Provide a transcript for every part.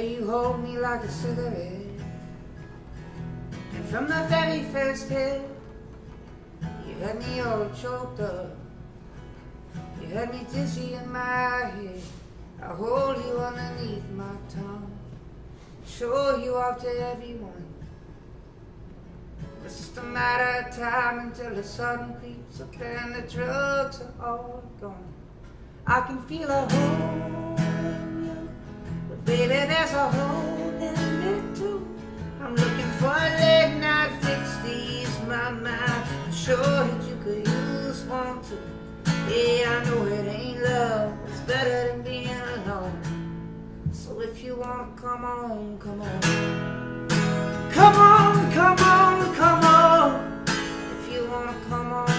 you hold me like a cigarette. And from the very first hit, you had me all choked up. You had me dizzy in my head. I hold you underneath my tongue. Show you off to everyone. It's just a matter of time until the sun creeps up and the drugs are all gone. I can feel a hole baby, there's a hole in me too. I'm looking for a late night fix to ease my mind. I'm sure that you could use one too. Yeah, I know it ain't love, it's better than being alone. So if you wanna come on, come on. Come on, come on, come on. If you wanna come on,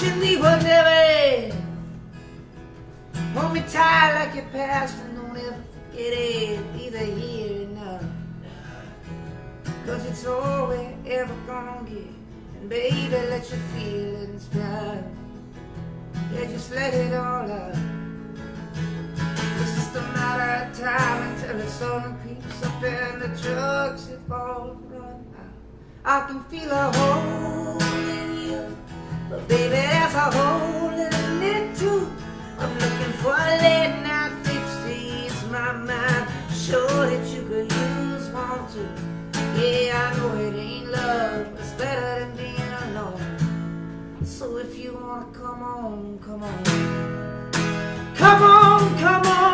We were never. Hold me tight like your past and don't ever forget it. Either here or now. Cause it's all we're ever gonna get. And baby, let your feelings fly. Yeah, just let it all out. It's just a matter of time until the sun creeps up and the drugs have all run out. I can feel a hole baby, there's a too. I'm looking for a late night fix to ease my mind. Sure that you could use one too. Yeah, I know it ain't love, but it's better than being alone. So if you wanna come on, come on. Come on, come on,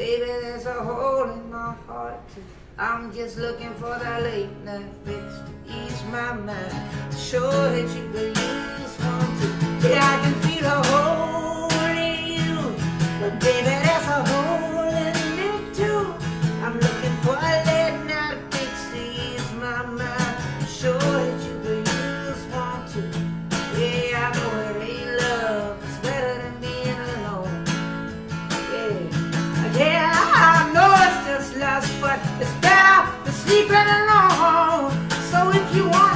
Baby, there's a hole in my heart. I'm just looking for that late night fix to ease my mind. Sure that you could than sleeping alone. So if you want,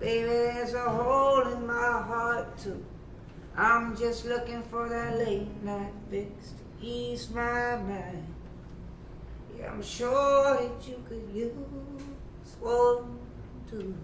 Baby, there's a hole in my heart too. I'm just looking for that late night fix to ease my mind. Yeah, I'm sure that you could use one too.